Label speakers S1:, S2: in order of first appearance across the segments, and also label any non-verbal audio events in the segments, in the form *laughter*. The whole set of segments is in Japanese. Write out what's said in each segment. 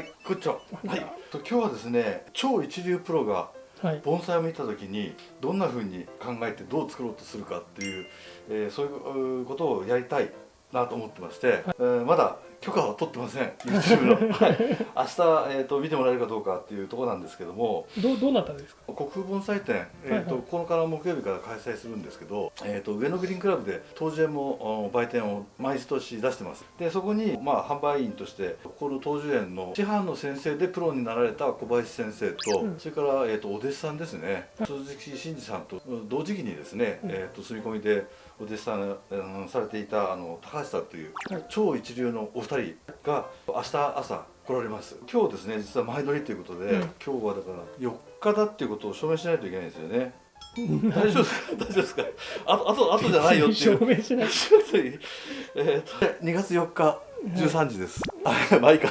S1: はい、こんにちは。はい、と今日はですね、超一流プロが
S2: はい。
S1: 盆栽を見た時にどんな風に考えてどう作ろうとするかっていう、えーそういうことをやりたいなと思ってまして、えーまだ許可は取ってません YouTube の、*laughs* はい、明日、えー、と見てもらえるかどうかっていうところなんですけども
S2: どうどうなったんですか？
S1: 国風盆栽展、えーと
S2: はいはい。
S1: 9日の木曜日から開催するんですけど、えー、と上野グリーンクラブで当時園もお売店を毎年出してます。でそこに、まあ、販売員としてこの当時園の師範の先生でプロになられた小林先生と、
S2: うん。
S1: それから、えー、とお弟子さんですね。鈴木真二さんと同時期にですね、
S2: うん。
S1: えー、と住み込みでお弟子さん、うんされていたあの高橋さんという
S2: はい。
S1: 超一流のお二人が明日朝来られます。今日ですね実は前撮りということで、
S2: うん。
S1: 今日はだから4日だっていうことを証明しないといけないんですよね。大丈夫ですか？大丈夫ですか？あとあとあとじゃないよっていう。
S2: 証明しない。*laughs*
S1: えーと2月4日13時です、あまあいいか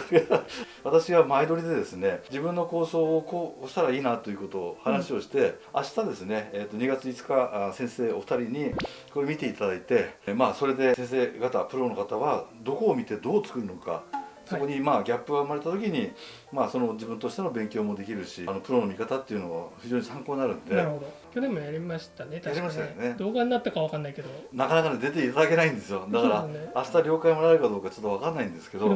S1: 私は前撮りでですね自分の構想をこうしたらいいなということを話をして、明日ですね、えー、と2月5日先生お二人にこれ見ていただいて、まあそれで先生方プロの方はどこを見てどう作るのかそこにまあギャップが生まれた時に、まあその自分としての勉強もできるしあのプロの見方っていうのは非常に参考になるんで。
S2: なるほど。去年もやりましたね。確か
S1: やりましたよね。
S2: 動画になったかわかんないけど。
S1: なかなかね出ていただけないんですよ。だから、
S2: ね。
S1: 明日了解もらえるかどうかちょっと分かんないんですけど。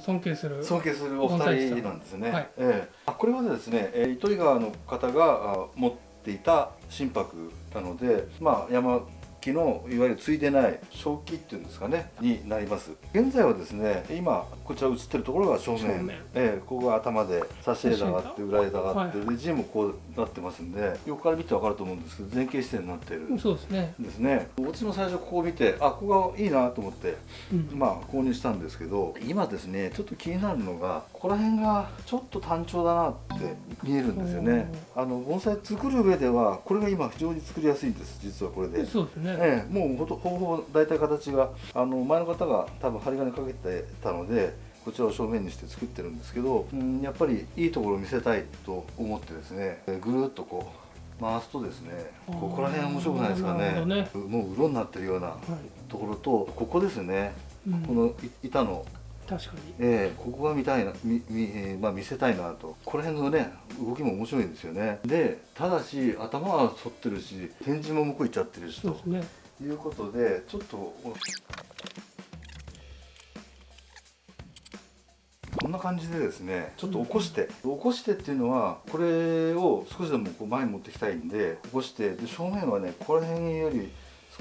S2: 尊敬する。
S1: 尊敬するお二人なんですね、
S2: はい。
S1: ええ。あこれはですね、えー糸魚川の方があ持っていた心拍なのでまあ山木のいわゆるついでない正気っていうんですかねになります現在はですね今こちら映ってるところが正面ええここが頭で差し枝があって裏枝があって、
S2: は
S1: で字もこうなってますんで横から見て分かると思うんですけど前傾姿勢になっている
S2: そうですね。
S1: ですね私も最初ここを見てあここがいいなと思って
S2: うん。
S1: まあ購入したんですけど今ですねちょっと気になるのがここら辺がちょっと単調だなって見えるんですよねあの盆栽作る上ではこれが今非常に作りやすいんです実はこれで。
S2: そうですね。
S1: ええ、もうほとほぼ大体形があの前の方が多分針金かけてたのでこちらを正面にして作ってるんですけど、うん、やっぱりいいところを見せたいと思ってですねえぐるっとこう回すとですねここら辺面白くないですかね。
S2: ね。
S1: もううろになってるような
S2: はい。
S1: ところとここですね
S2: うん。
S1: このい板の、
S2: 確かに。
S1: えーここが見たいなみみ、えーまあ、見せたいなとこの辺のね動きも面白いんですよねでただし頭は反ってるし展示も向こう行っちゃってるしと
S2: ね。
S1: いうことでちょっとこんな感じでですねちょっと起こして、起こしてっていうのはこれを少しでもこう前に持ってきたいんで起こしてで正面はねここら辺より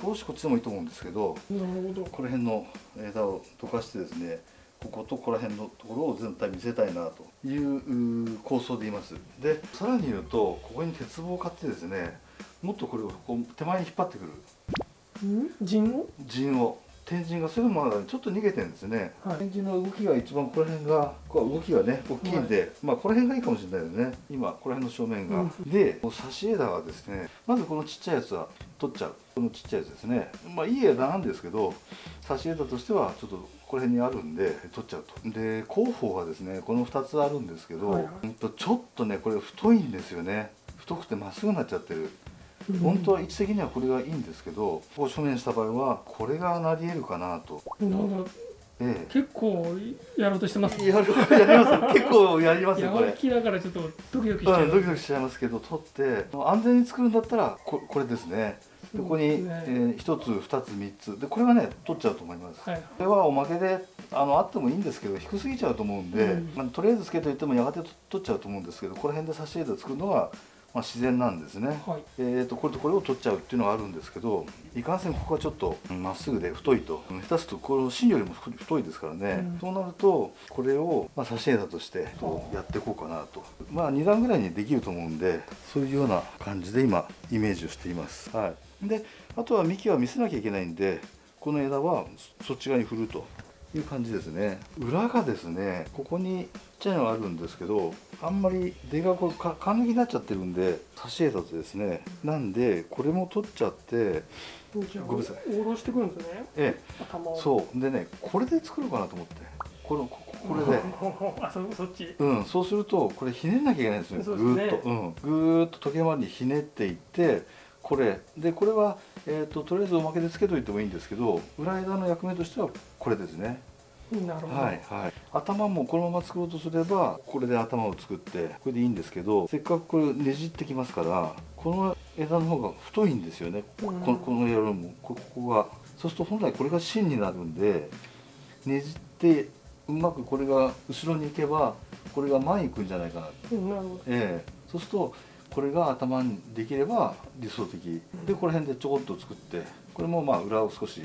S1: 少しこっちでもいいと思うんですけど
S2: なるほど。
S1: この辺の枝を溶かしてですねこことここら辺のところを全体見せたいなという構想でいます。でさらに言うとここに鉄棒を買ってですねもっとこれをこう手前に引っ張ってくる。
S2: うん？陣を？
S1: 陣を。天神がそれもまだちょっと逃げてるんですね、
S2: はい。
S1: 天神の動きが一番この辺がこう動きがね大きいんで、まあこの辺がいいかもしれないよね。今この辺の正面が、
S2: う
S1: でこの差し枝はですねまずこのちっちゃいやつは取っちゃう。このちっちゃいやつですね。まあいい枝なんですけど差し枝としてはちょっとこの辺にあるんで取っちゃうと。で広報がですねこの2つあるんですけど、
S2: はい
S1: ちょっとねこれ太いんですよね。太くてまっすぐになっちゃってる。本当は位置的にはこれがいいんですけどこう正面した場合はこれがなり得るかなと、
S2: なんか
S1: え
S2: 結構やろうとしてます。
S1: え、やるやります結構やりますよこれ。
S2: やる。気だからちょっとドキドキしちゃ
S1: う。ん、
S2: う。
S1: ドキドキしちゃいますけど取って安全に作るんだったらここれですねでここに、えー、1つ2つ3つ。でこれはね取っちゃうと思います、
S2: はい。
S1: これはおまけであのあってもいいんですけど低すぎちゃうと思うんで、
S2: うん。
S1: まあ、とりあえずつけといてもやがて取っちゃうと思うんですけどこの辺で差し枝作るのが、まあ、自然なんですね、
S2: はい。
S1: えー、とこれとこれを取っちゃうっていうのがあるんですけどいかんせんここはちょっとうんまっすぐで太いと。うん下手するとこの芯よりもふ太いですからね、
S2: うん。
S1: そうなるとこれを、まあ、差し枝としてやっていこうかなと。まあ2段ぐらいにできると思うんでそういうような感じで今イメージをしています、はい、であとは幹は見せなきゃいけないんでこの枝はそそっち側に振るという感じですね。裏がですねここにちっちゃいのがあるんですけどあんまり出がこうかか抜きになっちゃってるんで差し枝とですね。なんでこれも取っちゃってごめんなさい。
S2: 下ろしてくるんですね。
S1: え。え。そう。でねこれで作ろうかなと思って。このこここれで。*laughs*
S2: あ、そそっち。
S1: うん、そうするとこれひねんなきゃいけないんですよ
S2: ね。
S1: ぐーっと、うん、ぐーっと時計回りにひねっていってこれ。でこれは、えー、ととりあえずおまけでつけといてもいいんですけど裏枝の役目としてはこれですね。
S2: なるほど、
S1: はいはい、頭もこのまま作ろうとすればこれで頭を作ってこれでいいんですけどせっかくこれねじってきますからこの枝の方が太いんですよね、こ
S2: うん。
S1: ここの枝も。こここが。そうすると本来これが芯になるんでねじってうまくこれが後ろに行けばこれが前に行くんじゃないかな
S2: うんなるほど。
S1: ええ。そうするとこれが頭にできれば理想的。でこの辺でちょこっと作ってこれもまあ裏を少し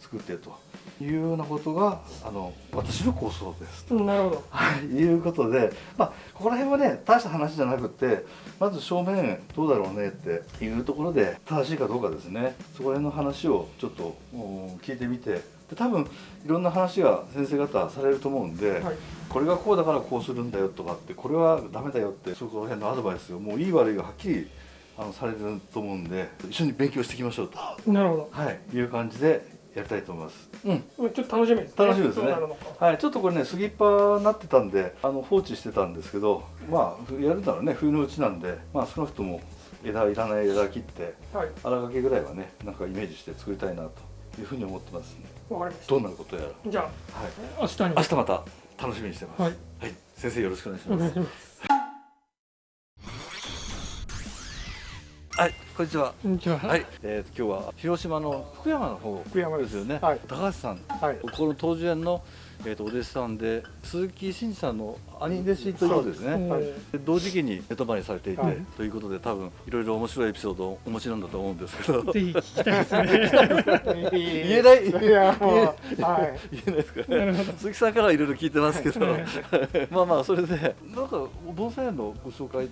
S1: 作ってというようなことがあの私の構想です。
S2: うんなるほど。
S1: はい、いうことで、まあ、ここら辺はね大した話じゃなくってまず正面どうだろうねっていうところで正しいかどうかですね。そこら辺の話をちょっとうん聞いてみてで多分いろんな話が先生方されると思うんで、
S2: はい。
S1: これがこうだからこうするんだよとかってこれはダメだよってそこら辺のアドバイスをもういい悪いがはっきりあのされてると思うんで一緒に勉強していきましょうと、
S2: なるほ
S1: はい、いう感じでやりたいと思います。うん。
S2: どちょっと楽しみですね。
S1: 楽しみですね。はい、ちょっとこれね杉っ葉になってたんであの放置してたんですけどまあやるならね冬のうちなんでまあ少なくとも枝いらない枝切って
S2: はい。
S1: 荒掛けぐらいはねなんかイメージして作りたいなというふうに思ってますねどんなことやら。
S2: たじゃ
S1: はい。
S2: あ明日に。
S1: 明日また楽しみにしてます。
S2: はい。
S1: はい、先生よろしくお願いしますはいこんにちは。
S2: こんにちは。
S1: はい、えー、今日は広島の福山の方
S2: 福山
S1: です。よね、
S2: はい。
S1: 高橋さん。
S2: はい。
S1: ここの東樹園の、えー、とお弟子さんで鈴木真二さんの兄弟子ということですね。
S2: そう
S1: はいで同時期に寝泊まりされていて、
S2: はい。
S1: ということで多分いろいろ面白いエピソードをお持ちなんだと思うんですけど。*laughs*
S2: ぜひ聞きたいですね。*laughs*
S1: 言えない？
S2: いやもうはい。
S1: 言えないですか
S2: なるほど。
S1: 鈴木さんからはいろいろ聞いてますけど。
S2: はい。*laughs*
S1: まあまあそれでなんか盆栽園のご紹介。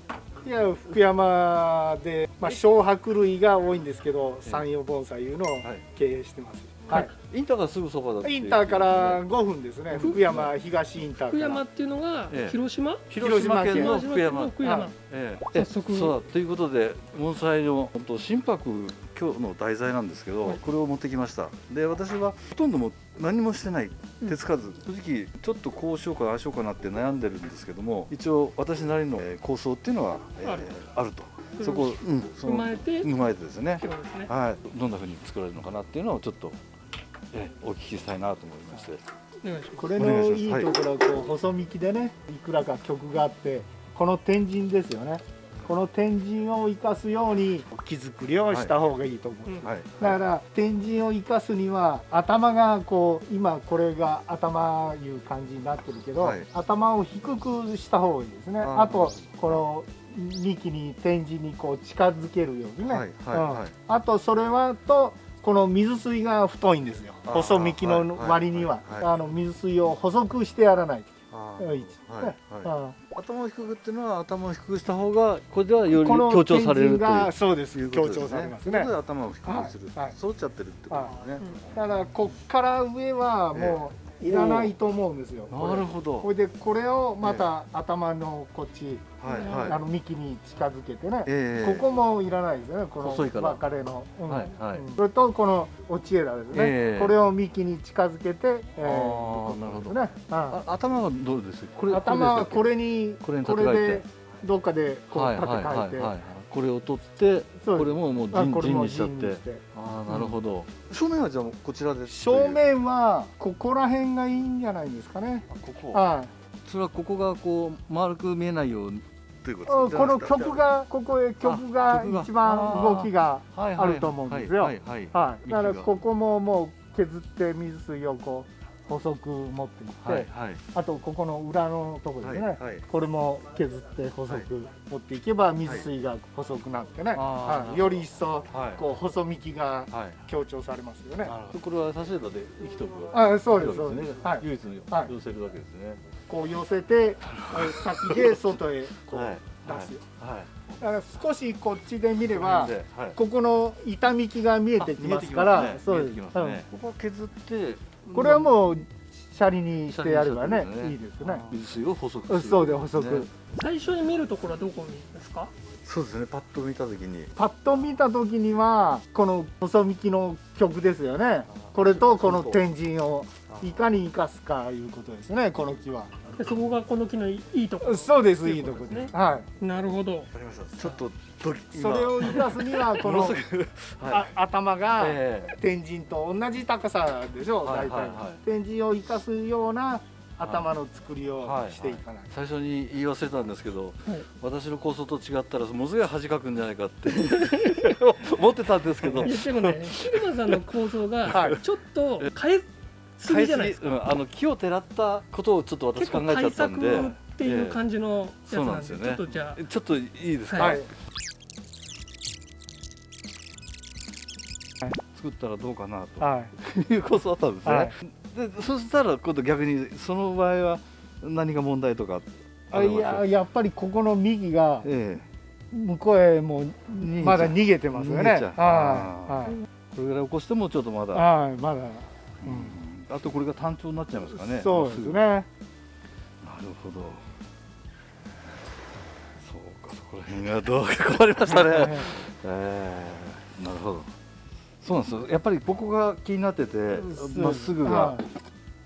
S3: いや福山で、まあ、小白類が多いんですけど山陽盆栽いうのを
S1: はい
S3: 経営してます、はい。
S1: インターがすぐそばだって。
S3: インターから5分ですね。福山東インターから。
S2: 福山っていうのが
S1: ええ。
S2: 広島？
S1: 広島県の福山。
S2: 福山。
S3: はい。
S1: ええ。
S2: 早速。
S1: そうだ。ということで盆栽の本当心拍今日の題材なんですけど、
S2: はい。
S1: これを持ってきました。で私はほとんどもう何もしてない。手つかず、正直ちょっとこうしようかああしようかなって悩んでるんですけども一応私なりのえー構想っていうのは、えー
S2: ある
S1: とそこ、うん、そ
S2: 踏
S1: の
S2: まえて
S1: 踏まえてですね。
S2: ね。
S1: はい。どんな風に作られるのかなっていうのをちょっと、えーお聞きしたいなと思いまして。
S2: お願いします。
S3: これ
S1: お願
S3: の
S1: いします
S3: いいところはこう細幹でねいくらか曲があってこの天神ですよね。この天神を生かすように木作りをした方がいいと思う、
S2: うん
S1: はい。
S3: だから天神を生かすには頭がこう今これが頭いう感じになってるけど、
S1: はい。
S3: 頭を低くした方がいいですね。
S1: あ
S3: とこの幹に天神にこう近づけるようにね、
S1: はいはい
S3: うん。
S1: はい
S3: あとそれはとこの水水が太いんですよ。細幹の割には、
S1: はいはいは。い。
S3: あの水水を細くしてやらない
S1: はいはい。
S3: うん。
S1: 頭を低くっていうのは頭を低くした方がこれではより強調されるという。
S3: そうです。
S1: いう
S3: 強調されますね。
S1: 頭を低くする、
S3: はいはい。
S1: そうっちゃってるってことですね、
S3: だからこっから上はもういらないと思うんですよ、
S1: なるほど。
S3: これ。でこれをまた頭のこっち、あの幹に近づけてね、
S1: ええ
S3: ここもいらないですよね。この別れの、それとこの落ち枝ですね、
S1: ええ。
S3: これを幹に近づけて、えー
S1: なるほど。
S3: ね、
S1: 頭はどうです？これ
S3: 頭はこ
S1: れ
S3: れに
S1: これ
S3: でどっかでこう
S1: はい
S3: 立て替えて、
S1: はいこれを取ってこれももう陣にしちゃって。ああなるほど、正面はじゃあこちらで。す
S3: 正面はここら辺がいいんじゃないですかね。
S1: あここ。
S3: はい。
S1: それはここがこう丸く見えないように。というこ
S3: うん
S1: と
S3: この曲がここへ曲が一番動きが
S1: はい
S3: あると思うんですよ。
S1: はいはい
S3: はい。だからここももう削って水水をこう細く持っていって、
S1: はいはい。
S3: あとここの裏のところですね。
S1: はいはい。
S3: これも削って細く持っていけば水水が細くなってね、はい、より一層
S1: はい。
S3: こう細幹が
S1: はい。
S3: 強調されますよね。
S1: これは差し枝で生きとく
S3: あそうですそうです。はい。
S1: 唯一の
S3: はい。
S1: 寄せるわけですね。
S3: こう寄せて、え先で外へこう
S1: はい。
S3: 出すよ。
S1: はい。
S3: だから少しこっちで見れば、
S1: ではい。
S3: ここの痛みきが見えてきますから、そう
S1: ここは削って
S3: うんこれはもうシャリにしてやればね
S1: ね
S3: いいですね。
S1: 水水を細くする。
S3: そうで細く、
S1: ね。
S2: 最初に見るところはどこにですか？
S1: そうですねパッと見た時に。
S3: パッと見た時にはこの細幹の曲ですよね。これとこの天神をいかに生かすかいうことですねこの木は、
S2: でそこがこの木のいいとこ。ろ
S3: そうです
S2: とい
S3: いとこ
S2: ですね。
S3: です。は
S2: なるほど。
S1: わかりました。ちょっとドキ
S3: いそれを生かすにはこの
S1: は
S3: 頭が
S1: いええ。
S3: 天神と同じ高さでしょ
S1: はい
S3: 大体
S1: はい。はい
S3: 天神を生かすような頭の作りを
S1: はい
S3: していかない。
S1: 最初に言い忘れたんですけど
S2: はい。
S1: 私の構想と違ったらものすごい恥かくんじゃないかって *laughs* 思ってたんですけど。
S2: でもねシルマさんの構想
S3: はい。
S2: がちょっと変えすぎじゃないですか。
S1: うん、あの木をてらったことをちょっと私考えちゃ
S2: 対
S1: ったんで。
S2: 策っていう感じのやつ
S1: そうな
S2: なんんで
S1: ですよね。
S2: ちょっとじゃ
S1: ちょっといいですか、
S2: は
S3: はい。
S1: 作ったらどうかなと、
S3: はい。
S1: いう構想あったんですね、
S3: はい。
S1: でそしたら今度逆にその場合は何が問題とか
S3: あいややっぱりここの幹が
S1: え
S3: 向こうへもまだ逃げてますよね。は
S1: えこれぐらい起こしてもちょっとま
S3: い
S1: だ、
S3: はいはいまだ。
S1: うんあとこれが単調になっちゃいますかね。
S3: そうですね。
S1: なるほど。そうかそこら辺がどうか困りましたね。えー、なるほど。そうなんですよ。やっぱりここが気になっててまっすぐが。
S3: はい。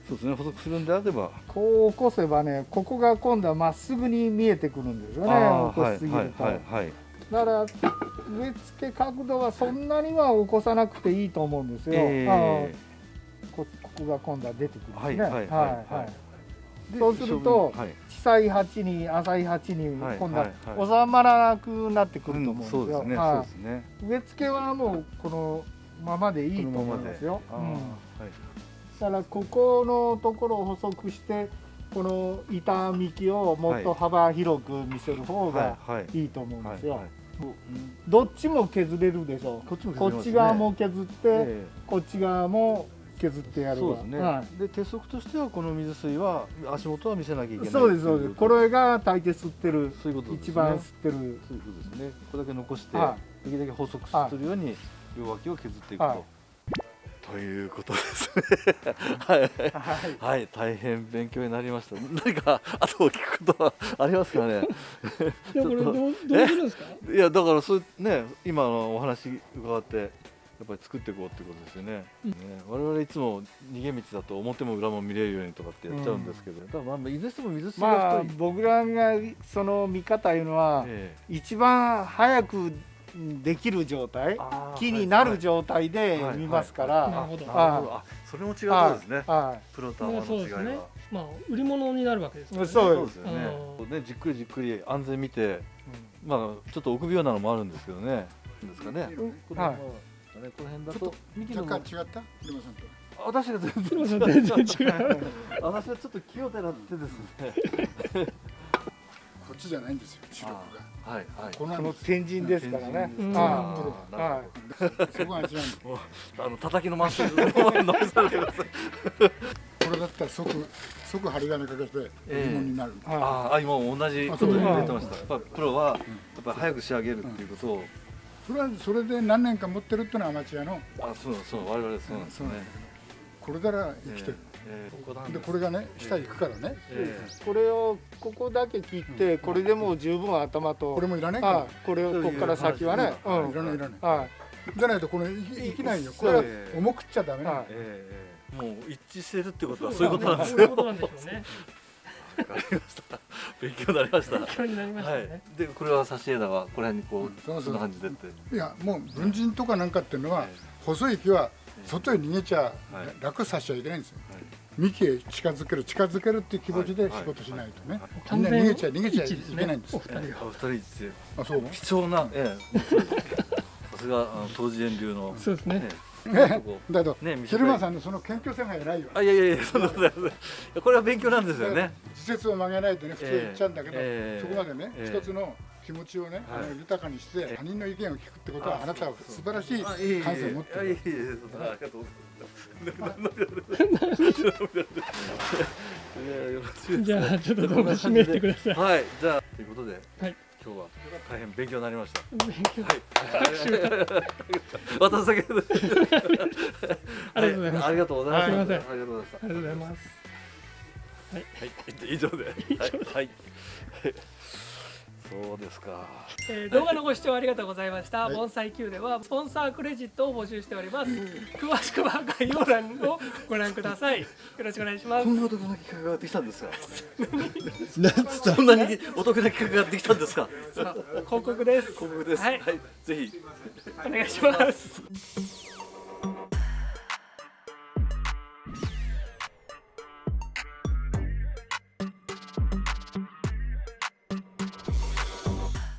S1: そうですね。補足するんであれば。
S3: こう起こせばねここが今度はまっすぐに見えてくるんですよね。起こしすぎると、
S1: はいはいはい。
S3: だから植え付け角度はそんなには起こさなくていいと思うんですよ、
S1: え
S3: あーこここが今度は出てくるんですね。
S1: はいはいはい
S3: そうすると
S1: はい。
S3: 小さい鉢に浅い鉢に
S1: はい
S3: 今度は
S1: はい
S3: 収まらなくなってくると思うんですよ、植え付けはもうこのままでいいと思いますよ、
S1: あー
S3: うん。
S1: はい。
S3: だからここのところを補足してこの板幹をもっと幅広く見せる方が
S1: はいはい。
S3: と思うんですよ、どっちも削れるでしょ
S1: こっちも
S3: こっち側も削って、
S1: え。
S3: こっち側も削ってやる
S1: そうですね、
S3: は
S1: で鉄則としてはこの水水は足元は見せなきゃいけない
S3: い、そうですそうです。こ
S1: れ
S3: れが大抵吸ってる
S1: そういうことですね。
S3: 一番吸ってる。
S1: そういうことですね。これだけ残して、
S3: は
S1: できるだけ補足するように両脇を削っていくと、
S3: はい。
S1: ということですね。*laughs* はい。
S3: はい。
S1: はい。大変勉強になりました。何か後を聞くことはありますかね？
S2: いやこれどう *laughs* どうするんですか？
S1: いやだからそうね今のお話伺ってやっぱり作っていこうってことですよね,、
S2: うん
S1: ね。我々いつも逃げ道だと表も裏も見れるようにとかってやっちゃうんですけど、だからまあいずれにしても水水
S3: まあ
S1: が太い、
S3: 僕らがその見方いうのは、
S1: え
S3: 一番早くできる状態木になる
S1: はい
S3: 状態で
S1: はい。
S3: 見ますか
S2: な
S3: ら。
S2: るほど
S1: なるほど。あそれも違うところですね。
S3: は
S1: プロとア
S2: まあ
S1: マの違いは、
S2: そうですね。まあ売り物になるわけですからね。
S3: そう
S1: ですよね。
S2: うん。
S1: ねじっくりじっくり安全見て
S3: い、
S1: まあちょっと臆病なのもあるんですけどね。いいですかね、
S3: はい
S1: まあねこの辺だと。幹の
S4: 若干違った？車さんと。
S1: 私が全然
S2: 違う。*laughs*
S1: 私はちょっと気をてらってですね。
S4: こっちじゃないんですよ視力が。
S1: はいはい。
S4: この
S3: 天神ですからね。
S1: あーなるほど。
S3: い。は
S4: そこが違うんだ
S1: もうあの叩きのまっすぐ飲みされてください
S4: これだったら即即針金かけて
S1: ええ。
S4: 疑問になる、
S3: いは
S1: ああ今同じこと言ってました。やっぱプロはやっぱり早く仕上げるっていうことを、
S4: それはそれで何年か持ってるってのはアマチュアの。
S1: あそうそう我々そうなんですよね、
S4: これなら生きてる、
S1: ええここなんで
S4: これがね下行くからね、
S1: え
S3: いこれをここだけ切ってこれでもう十分頭と
S4: これもいらないから、
S3: はいこれをここから先はね。うん
S4: いらないいらない。
S3: はい。
S4: じゃないとこれ生きないよ。これは重くっちゃダメなの、
S3: はい。
S1: ええええもう一致してるってことはそういうことなんですよ。
S2: そういうことなんでしょうね
S1: わかりました勉強になりました。
S2: 勉強になりました
S1: は
S2: ね
S1: い。でこれは挿し枝がこの辺にこう、
S4: そうそう。
S1: そんな感じでって。
S4: いやもう文人とかなんかっていうのは、
S1: え
S4: 細い木は外へ逃げちゃ、
S1: はい。
S4: 楽させちゃいけないんですよ。
S1: はい。
S4: 幹へ近づける近づけるっていう気持ちで仕事しないとね、みんな逃げちゃ逃げちゃいけないんです
S2: お二人が
S1: お二人一致
S4: あそう。
S1: 貴重な、ええ、さすがあの当時園流の、
S2: そうですね
S4: ね
S1: こ
S4: だけど、
S1: ね
S4: 昼間さんのその謙虚さが偉いよ
S1: あいやいやいやそんなことないこれは勉強なんですよね。
S4: 時節を曲げないとね普通言っちゃうんだけど、
S1: ええ。
S4: そこまでね、
S1: ええ。
S4: 一つの気持ちをね、
S1: はい。
S4: あの豊かにして、
S1: ええ。
S4: 他人の意見を聞くってことはあなたは素晴らしい感性を持ってる。
S1: いえいえいえそんなありがとうございます。いやよろしいです *laughs* *laughs*
S2: じゃあちょっと動画締めてください。
S1: はいじゃあということで、
S2: はい
S1: 今日は大変勉強になりました
S2: 勉強
S1: はい。私だけで。
S2: ありがとうございます
S1: ありがとうございありがとうございました。
S2: ありがとうございます
S1: はい、以上で。はい。はい。そうですか
S2: えー動画のご視聴ありがとうございました。盆栽 Q ではスポンサークレジットを募集しております。詳しくは概要欄をご覧ください。よろしくお願いします
S1: こ。んなお得な企画ができたんですか *laughs* そんなにお得な企画ができたんですか
S2: さあ広告です。
S1: 広告です
S2: はい
S1: はい、ぜひ
S2: お願いします。